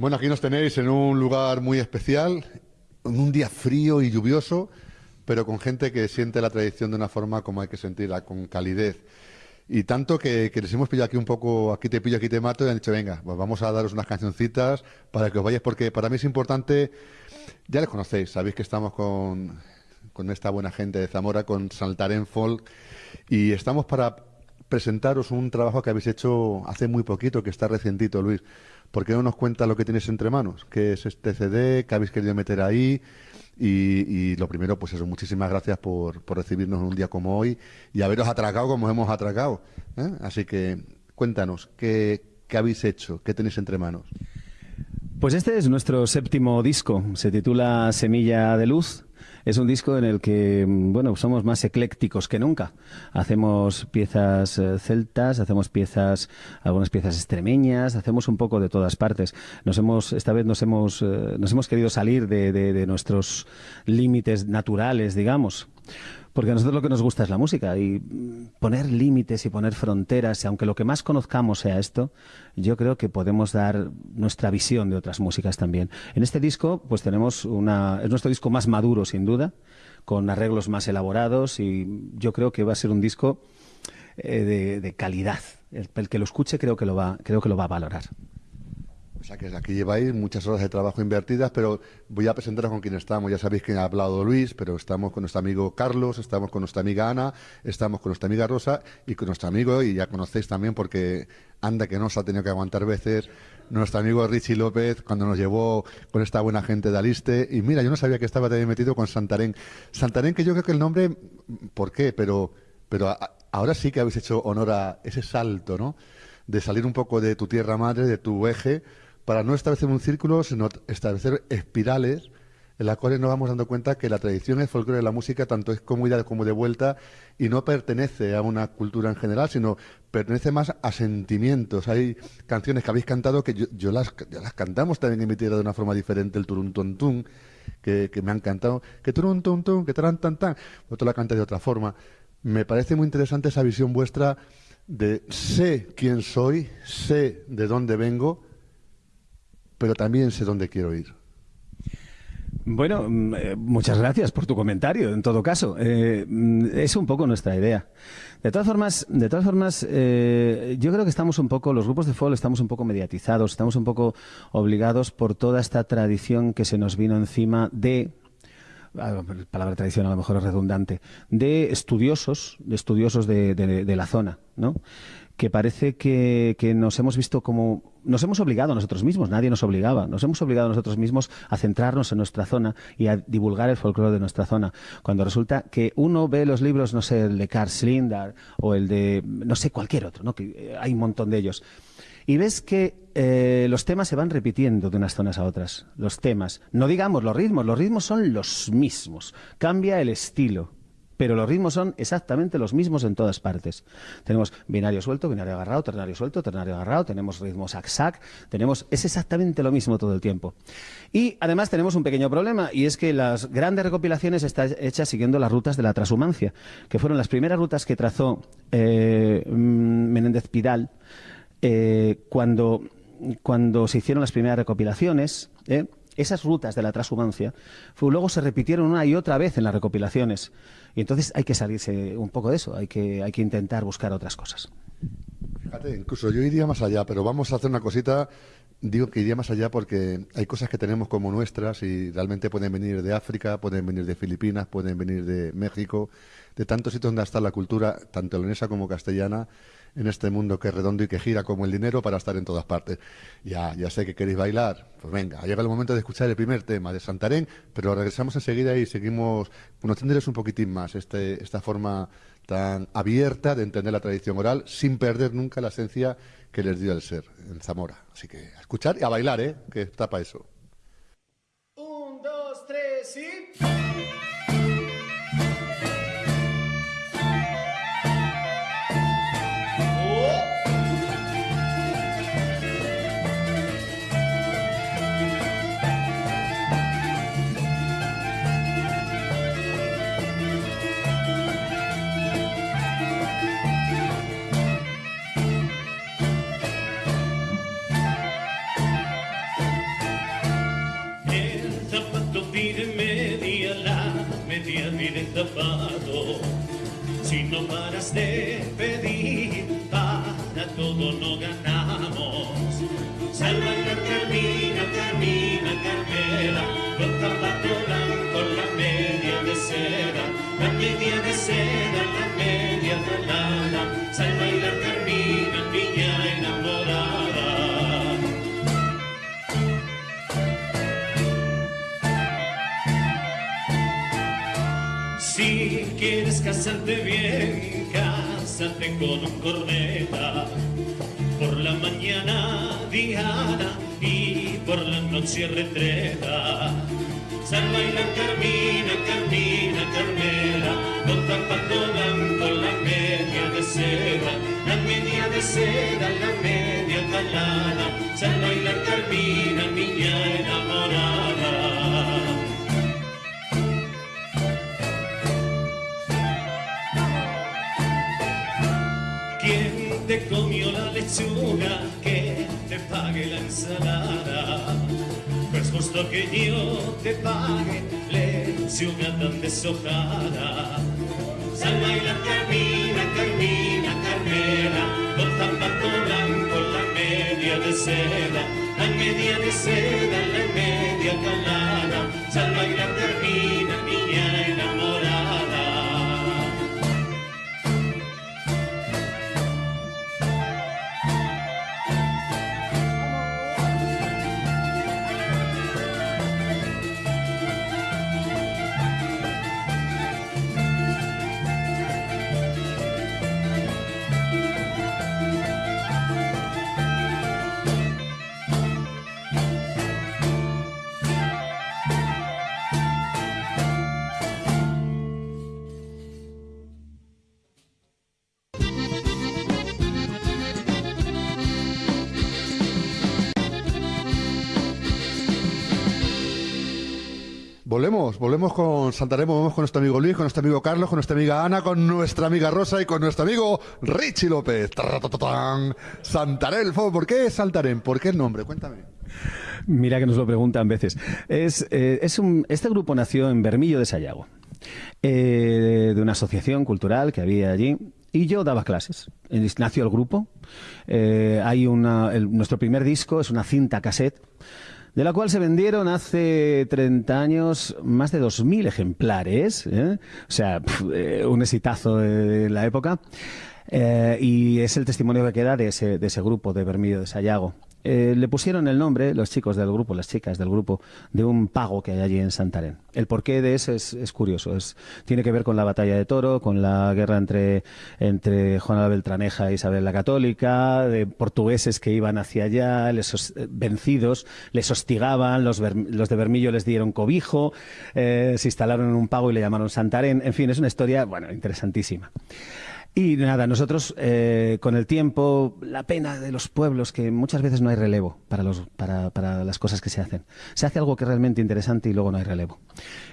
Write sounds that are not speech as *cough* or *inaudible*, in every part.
Bueno, aquí nos tenéis en un lugar muy especial, en un día frío y lluvioso, pero con gente que siente la tradición de una forma como hay que sentirla, con calidez. Y tanto que, les hemos pillado aquí un poco, aquí te pillo, aquí te mato, y han dicho, venga, pues vamos a daros unas cancioncitas para que os vayáis, porque para mí es importante, ya les conocéis, sabéis que estamos con, con esta buena gente de Zamora, con Saltaren Folk, y estamos para presentaros un trabajo que habéis hecho hace muy poquito, que está recientito, Luis. ¿Por qué no nos cuenta lo que tienes entre manos? ¿Qué es este CD? ¿Qué habéis querido meter ahí? Y, lo primero, pues eso, muchísimas gracias por, por, recibirnos en un día como hoy y haberos atracado como hemos atracado. ¿eh? Así que cuéntanos, ¿qué, ¿qué habéis hecho? ¿Qué tenéis entre manos? Pues este es nuestro séptimo disco, se titula Semilla de Luz es un disco en el que, mm, bueno, somos más eclécticos que nunca. Hacemos piezas eh, celtas, hacemos piezas, algunas piezas extremeñas, hacemos un poco de todas partes. Nos hemos, esta vez nos hemos, eh, nos hemos querido salir de, de nuestros límites naturales, digamos. Porque a nosotros lo que nos gusta es la música y poner límites y poner fronteras, y aunque lo que más conozcamos sea esto, yo creo que podemos dar nuestra visión de otras músicas también. En este disco, pues tenemos una, es nuestro disco más maduro, sin duda, con arreglos más elaborados y yo creo que va a ser un disco eh, de, calidad. El, el, que lo escuche creo que lo va, creo que lo va a valorar. O sea que aquí lleváis muchas horas de trabajo invertidas, pero voy a presentaros con quién estamos. Ya sabéis que ha hablado Luis, pero estamos con nuestro amigo Carlos, estamos con nuestra amiga Ana, estamos con nuestra amiga Rosa y con nuestro amigo, y ya conocéis también porque anda que nos ha tenido que aguantar veces, nuestro amigo Richie López cuando nos llevó con esta buena gente de Aliste. Y mira, yo no sabía que estaba también metido con Santarén. Santarén, que yo creo que el nombre, ¿por qué? Pero, pero ahora sí que habéis hecho honor a ese salto, ¿no? De salir un poco de tu tierra madre, de tu eje para no establecer un círculo, sino establecer espirales en las cuales nos vamos dando cuenta que la tradición, el folclore de la música, tanto es como como de vuelta, y no pertenece a una cultura en general, sino pertenece más a sentimientos. Hay canciones que habéis cantado que yo, las, las cantamos también en mi tierra de una forma diferente, el turun tun que, que me han cantado, que turun tun tun, que taran tan tan, otro la canta de otra forma. Me parece muy interesante esa visión vuestra de sé quién soy, sé de dónde vengo, pero también sé dónde quiero ir. Bueno, mm, eh, muchas gracias por tu comentario. En todo caso, eh, mm, es un poco nuestra idea. De todas formas, de todas formas, eh, yo creo que estamos un poco, los grupos de fútbol estamos un poco mediatizados, estamos un poco obligados por toda esta tradición que se nos vino encima de ah, palabra tradición a lo mejor es redundante, de estudiosos, de estudiosos de la zona, ¿no? Que parece que, nos hemos visto como... Nos hemos obligado a nosotros mismos, nadie nos obligaba, nos hemos obligado a nosotros mismos a centrarnos en nuestra zona y a divulgar el folclore de nuestra zona, cuando resulta que uno ve los libros, no sé, el de Carl Slindar o el de, no sé, cualquier otro, ¿no? que eh, hay un montón de ellos, y ves que eh, los temas se van repitiendo de unas zonas a otras, los temas. No digamos los ritmos, los ritmos son los mismos, cambia el estilo, pero los ritmos son exactamente los mismos en todas partes. Tenemos binario suelto, binario agarrado, ternario suelto, ternario agarrado, tenemos ritmo sac-sac, tenemos, es exactamente lo mismo todo el tiempo. Y además tenemos un pequeño problema, y es que las grandes recopilaciones están hechas siguiendo las rutas de la transhumancia, que fueron las primeras rutas que trazó eh, Menéndez Pidal eh, cuando, cuando se hicieron las primeras recopilaciones. ¿eh? Esas rutas de la transhumancia luego se repitieron una y otra vez en las recopilaciones. Y entonces hay que salirse un poco de eso, hay que, hay que intentar buscar otras cosas. Fíjate, incluso yo iría más allá, pero vamos a hacer una cosita. Digo que iría más allá porque hay cosas que tenemos como nuestras y realmente pueden venir de África, pueden venir de Filipinas, pueden venir de México, de tantos sitios donde está la cultura, tanto leonesa como castellana, en este mundo que es redondo y que gira como el dinero para estar en todas partes. Ya, ya sé que queréis bailar, pues venga, llega el momento de escuchar el primer tema de Santarén, pero regresamos enseguida y seguimos conociéndoles un poquitín más este, esta forma tan abierta de entender la tradición oral sin perder nunca la esencia que les dio el ser en Zamora. Así que a escuchar y a bailar, ¿eh? Que para eso. Un, dos, tres y... paras de pedir, para todo no ganamos. Salva y Carmina, Carmina, Carmela, con zapato blanco, la media de seda, la media de seda, la media lana. Salva y Carmina, niña enamorada. Si quieres casarte bien, con un corneta. Por la mañana Diana y por la noche retreta. Salva y la Carmina, Carmina, Carmela, con zapato blanco, la media de seda, la media de seda, la media calada. Salva y la Carmina, niña enamorada. Lechuga? Que te pague la ensalada. Pues justo que yo te pague lechuga tan deshojada. Salva y la Carmina, Carmina, Carmela, con zapato blanco, la media de seda, la media de seda, la media calada. Salva y la Carmina, Volvemos, volvemos con Santarém, volvemos con nuestro amigo Luis, con nuestro amigo Carlos, con nuestra amiga Ana, con nuestra amiga Rosa y con nuestro amigo Richie López. Santarém, ¿por qué Santarém? ¿Por qué el nombre? Cuéntame. Mira que nos lo preguntan veces. Es, eh, es un- este grupo nació en Bermillo de Sayago, eh, de una asociación cultural que había allí. Y yo daba clases. Eh, Nació el grupo. Hay una, nuestro primer disco es una cinta cassette, de la cual se vendieron hace 30 años más de 2.000 ejemplares. ¿eh? O sea, eh, un exitazo de la época. Eh, y es el testimonio que queda de ese, de ese grupo de Bermillo de Sayago. Eh, le pusieron el nombre, los chicos del grupo, las chicas del grupo, de un pago que hay allí en Santarén. El porqué de eso es, es curioso. Es, tiene que ver con la batalla de Toro, con la guerra entre, entre Juana Beltraneja e Isabel la Católica, de portugueses que iban hacia allá, les eh, vencidos, les hostigaban, los, los de Bermillo les dieron cobijo, eh, se instalaron en un pago y le llamaron Santarén. En fin, es una historia, bueno, interesantísima. Y nada, nosotros eh, con el tiempo, la pena de los pueblos, que muchas veces no hay relevo para, los, para, para las cosas que se hacen. Se hace algo que es realmente interesante y luego no hay relevo.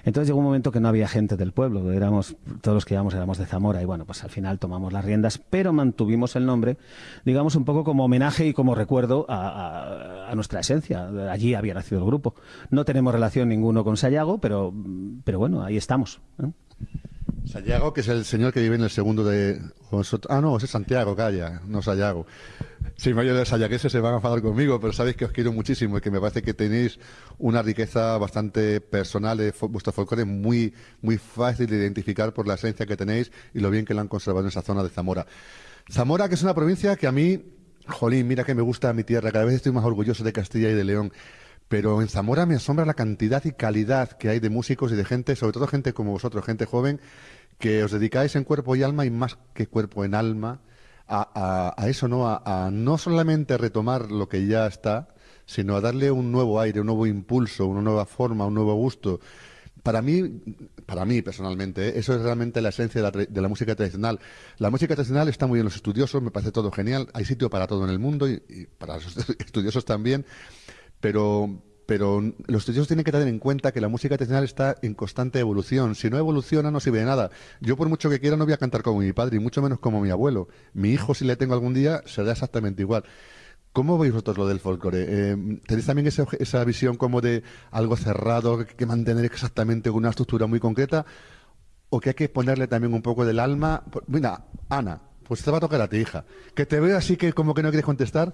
Entonces llegó un momento que no había gente del pueblo, éramos, todos los que íbamos éramos de Zamora y bueno, pues al final tomamos las riendas, pero mantuvimos el nombre, digamos un poco como homenaje y como recuerdo a, a- nuestra esencia. Allí había nacido el grupo. No tenemos relación ninguno con Sayago, pero, pero bueno, ahí estamos. ¿eh? Sayago, que es el señor que vive en el segundo de... Ah, no, es Santiago, calla, no Sayago. Si me los sayagueses se van a enfadar conmigo, pero sabéis que os quiero muchísimo y que me parece que tenéis una riqueza bastante personal de fo- vuestro folclore muy, muy fácil de identificar por la esencia que tenéis y lo bien que lo han conservado en esa zona de Zamora. Zamora, que es una provincia que a mí, jolín, mira que me gusta mi tierra, cada vez estoy más orgulloso de Castilla y de León. Pero en Zamora me asombra la cantidad y calidad que hay de músicos y de gente, sobre todo gente como vosotros, gente joven, que os dedicáis en cuerpo y alma y más que cuerpo en alma a, a- eso, ¿no? A, no solamente retomar lo que ya está, sino a darle un nuevo aire, un nuevo impulso, una nueva forma, un nuevo gusto. Para mí, para mí personalmente, ¿eh? eso es realmente la esencia de la, de la música tradicional. La música tradicional está muy en los estudiosos, me parece todo genial, hay sitio para todo en el mundo y para los *laughs* estudiosos también, pero, pero los estudiosos tienen que tener en cuenta que la música tradicional está en constante evolución. Si no evoluciona, no sirve de nada. Yo, por mucho que quiera, no voy a cantar como mi padre y mucho menos como mi abuelo. Mi hijo, si le tengo algún día, será exactamente igual. ¿Cómo veis vosotros lo del folclore? Eh, ¿Tenéis también obje- esa visión como de algo cerrado, que, mantener exactamente una estructura muy concreta? o que hay que ponerle también un poco del alma. Mira, Ana, pues te va a tocar a ti, hija. Que te veo así que como que no quieres contestar.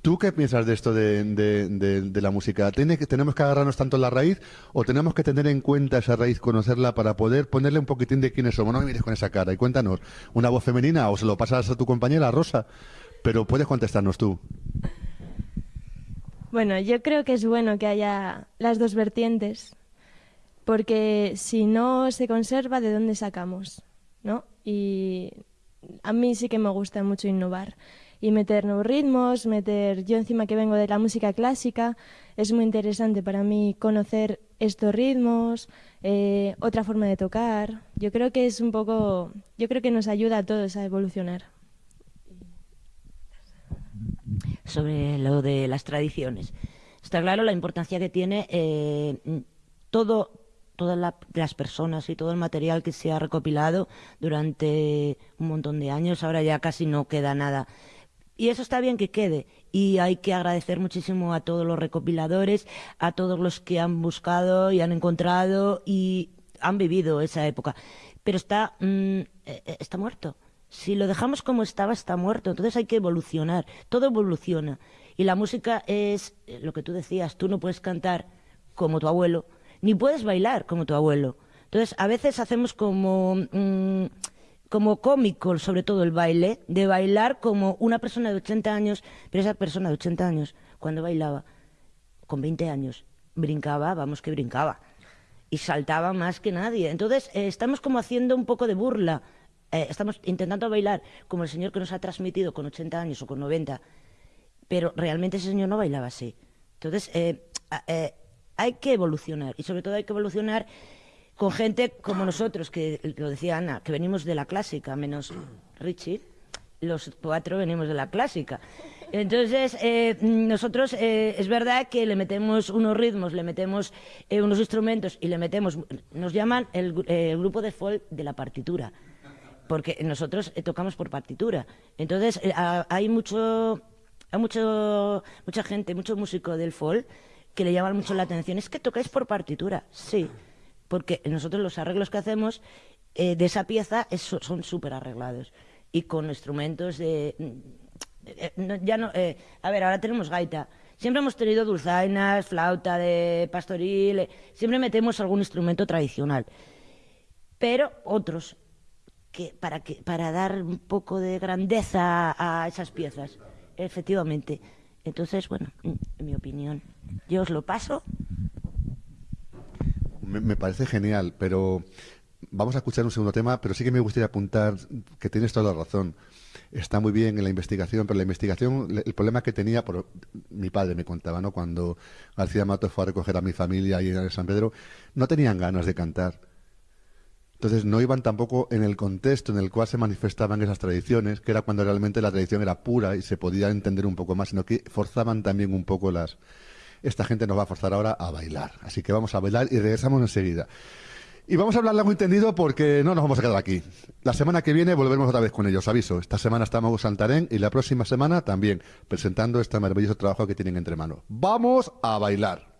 ¿Tú qué piensas de esto de, la música? ¿Tiene que, ¿Tenemos que agarrarnos tanto la raíz o tenemos que tener en cuenta esa raíz, conocerla para poder ponerle un poquitín de quiénes somos? No me mires con esa cara y cuéntanos, ¿una voz femenina o se lo pasas a tu compañera Rosa? Pero puedes contestarnos tú. Bueno, yo creo que es bueno que haya las dos vertientes, porque si no se conserva, ¿de dónde sacamos? ¿No? Y a mí sí que me gusta mucho innovar y meter nuevos ritmos, meter, yo encima que vengo de la música clásica, es muy interesante para mí conocer estos ritmos, eh, otra forma de tocar. Yo creo que es un poco, yo creo que nos ayuda a todos a evolucionar. Sobre lo de las tradiciones. Está claro la importancia que tiene eh, todo todas las personas y todo el material que se ha recopilado durante un montón de años, ahora ya casi no queda nada. Y eso está bien que quede. Y hay que agradecer muchísimo a todos los recopiladores, a todos los que han buscado y han encontrado y han vivido esa época. Pero está, mm, eh, eh, está muerto. Si lo dejamos como estaba, está muerto. Entonces hay que evolucionar. Todo evoluciona. Y la música es eh, lo que tú decías. Tú no puedes cantar como tu abuelo, ni puedes bailar como tu abuelo. Entonces, a veces hacemos como, mm, como cómico, sobre todo el baile, de bailar como una persona de 80 años, pero esa persona de 80 años, cuando bailaba, con 20 años, brincaba, vamos que brincaba, y saltaba más que nadie. Entonces, eh, estamos como haciendo un poco de burla, eh, estamos intentando bailar como el señor que nos ha transmitido con 80 años o con 90, pero realmente ese señor no bailaba así. Entonces, eh, hay que evolucionar y sobre todo hay que evolucionar con gente como nosotros, que lo decía Ana, que venimos de la clásica, menos Richie, los cuatro venimos de la clásica. Entonces, eh, nosotros eh, es verdad que le metemos unos ritmos, le metemos eh, unos instrumentos y le metemos, nos llaman el, grupo de folk de la partitura, porque nosotros tocamos por partitura. Entonces, hay mucho, hay mucho, mucha gente, mucho músico del folk que le llaman mucho la atención. Es que tocáis por partitura, sí, porque nosotros los arreglos que hacemos eh, de esa pieza son súper arreglados y con instrumentos de... Eh, ya no, eh, a ver, ahora tenemos gaita. Siempre hemos tenido dulzainas, flauta de pastoril, siempre metemos algún instrumento tradicional. Pero otros, que para, que, para dar un poco de grandeza a esas piezas, efectivamente. Entonces, bueno, en mi opinión, yo os lo paso. Me, parece genial, pero vamos a escuchar un segundo tema, pero sí que me gustaría apuntar que tienes toda la razón. Está muy bien en la investigación, pero la investigación, el problema que tenía, por, mi padre me contaba, ¿no? Cuando García Mato fue a recoger a mi familia ahí en San Pedro, no tenían ganas de cantar entonces no iban tampoco en el contexto en el cual se manifestaban esas tradiciones, que era cuando realmente la tradición era pura y se podía entender un poco más, sino que forzaban también un poco las... Esta gente nos va a forzar ahora a bailar. Así que vamos a bailar y regresamos enseguida. Y vamos a hablar largo entendido porque no nos vamos a quedar aquí. La semana que viene volveremos otra vez con ellos, aviso. Esta semana estamos en Santarén y la próxima semana también, presentando este maravilloso trabajo que tienen entre manos. ¡Vamos a bailar!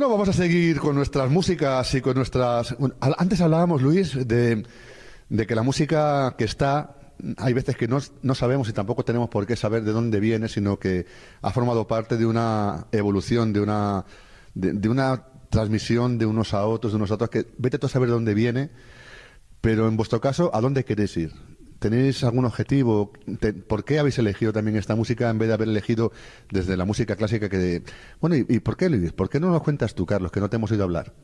Bueno, vamos a seguir con nuestras músicas y con nuestras... antes hablábamos, Luis, de, que la música que está hay veces que no, no, sabemos y tampoco tenemos por qué saber de dónde viene, sino que ha formado parte de una evolución, de una, de, una transmisión de unos a otros, de unos a otros, que vete tú a saber de dónde viene, pero en vuestro caso, ¿a dónde queréis ir? ¿Tenéis algún objetivo? ¿Por qué habéis elegido también esta música en vez de haber elegido desde la música clásica que... Bueno, ¿y, por qué, Luis? ¿Por qué no nos cuentas tú, Carlos, que no te hemos oído hablar?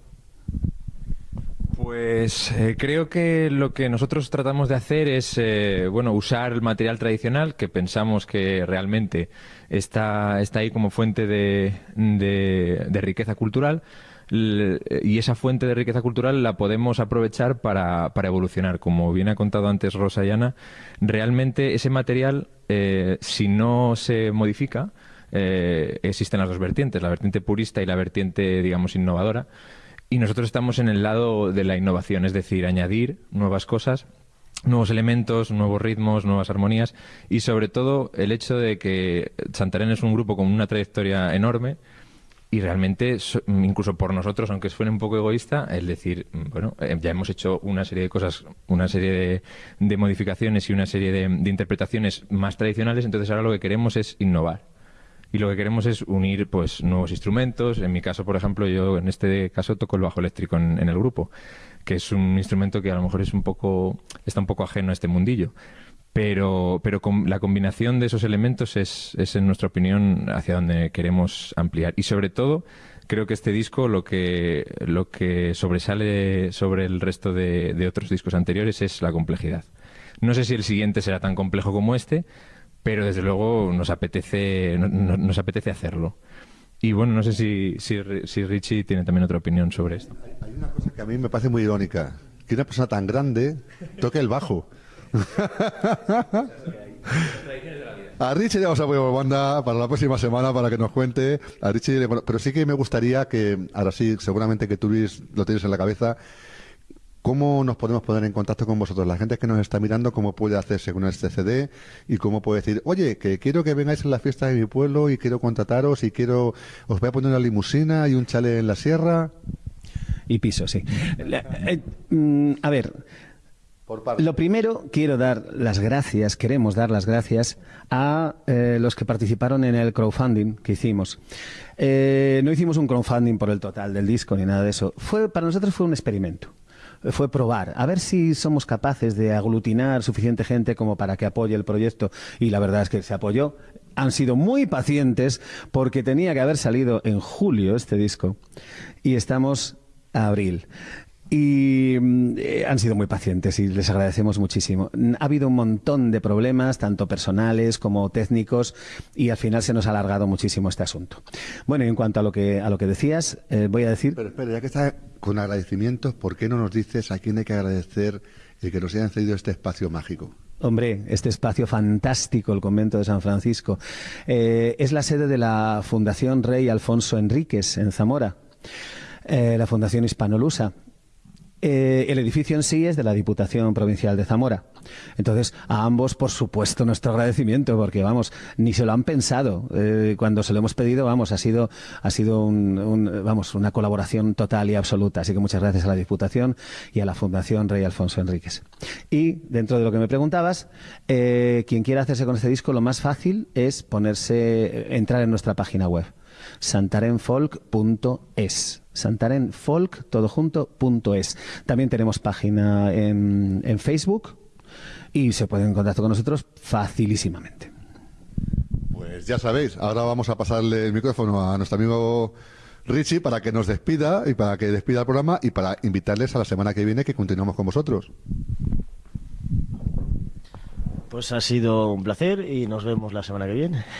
Pues eh, creo que lo que nosotros tratamos de hacer es, eh, bueno, usar el material tradicional que pensamos que realmente está, está ahí como fuente de, de riqueza cultural, y esa fuente de riqueza cultural la podemos aprovechar para, para evolucionar. Como bien ha contado antes Rosa y Ana, realmente ese material, eh, si no se modifica, eh, existen las dos vertientes, la vertiente purista y la vertiente, digamos, innovadora. Y nosotros estamos en el lado de la innovación, es decir, añadir nuevas cosas nuevos elementos, nuevos ritmos, nuevas armonías y sobre todo el hecho de que Santarén es un grupo con una trayectoria enorme y realmente, incluso por nosotros, aunque suene un poco egoísta, el decir, mm, bueno, eh, ya hemos hecho una serie de cosas, una serie de, modificaciones y una serie de, interpretaciones más tradicionales, entonces ahora lo que queremos es innovar. Y lo que queremos es unir pues nuevos instrumentos. En mi caso, por ejemplo, yo en este caso toco el bajo eléctrico en, en el grupo, que es un instrumento que a lo mejor es un poco, está un poco ajeno a este mundillo pero, pero con la combinación de esos elementos es, es, en nuestra opinión, hacia donde queremos ampliar. Y sobre todo, creo que este disco lo que, lo que sobresale sobre el resto de, otros discos anteriores es la complejidad. No sé si el siguiente será tan complejo como este, pero desde luego nos apetece, nos apetece hacerlo. Y bueno, no sé si, si, Richie tiene también otra opinión sobre esto. Hay una cosa que a mí me parece muy irónica, que una persona tan grande toque el bajo. *laughs* A Richie le vamos a poner banda para la próxima semana para que nos cuente. A Richie, pero sí que me gustaría que, ahora sí, seguramente que tú lo tienes en la cabeza, ¿Cómo nos podemos poner en contacto con vosotros? La gente que nos está mirando, ¿cómo puede hacerse con este CD? Y cómo puede decir, oye, que quiero que vengáis a la fiesta de mi pueblo y quiero contrataros y quiero, os voy a poner una limusina y un chale en la sierra. Y piso, sí. Eh, mm, a ver, lo primero, quiero dar las gracias, queremos dar las gracias a eh, los que participaron en el crowdfunding que hicimos. Eh, no hicimos un crowdfunding por el total del disco ni nada de eso. Fue, para nosotros fue un experimento. Fue probar, a ver si somos capaces de aglutinar suficiente gente como para que apoye el proyecto. Y la verdad es que se apoyó. Han sido muy pacientes porque tenía que haber salido en julio este disco. Y estamos a abril y mm, eh, han sido muy pacientes y les agradecemos muchísimo. Ha habido un montón de problemas, tanto personales como técnicos, y al final se nos ha alargado muchísimo este asunto. Bueno, y en cuanto a lo que, a lo que decías, eh, voy a decir... Pero espera, ya que está con agradecimientos, ¿por qué no nos dices a quién hay que agradecer el que nos hayan cedido este espacio mágico? Hombre, este espacio fantástico, el convento de San Francisco, eh, es la sede de la Fundación Rey Alfonso Enríquez en Zamora. la Fundación Hispanolusa, eh, el edificio en sí es de la Diputación Provincial de Zamora. Entonces, a ambos, por supuesto, nuestro agradecimiento, porque, vamos, ni se lo han pensado. Eh, cuando se lo hemos pedido, vamos, ha sido, ha sido un, vamos, una colaboración total y absoluta. Así que muchas gracias a la Diputación y a la Fundación Rey Alfonso Enríquez. Y, dentro de lo que me preguntabas, eh, quien quiera hacerse con este disco, lo más fácil es ponerse, entrar en nuestra página web santarenfolk.es. Santarenfolk, todo junto, punto es. También tenemos página en, en Facebook y se pueden en contacto con nosotros facilísimamente. Pues ya sabéis, ahora vamos a pasarle el micrófono a nuestro amigo Richie para que nos despida y para que despida el programa y para invitarles a la semana que viene que continuemos con vosotros. Pues ha sido un placer y nos vemos la semana que viene. *laughs*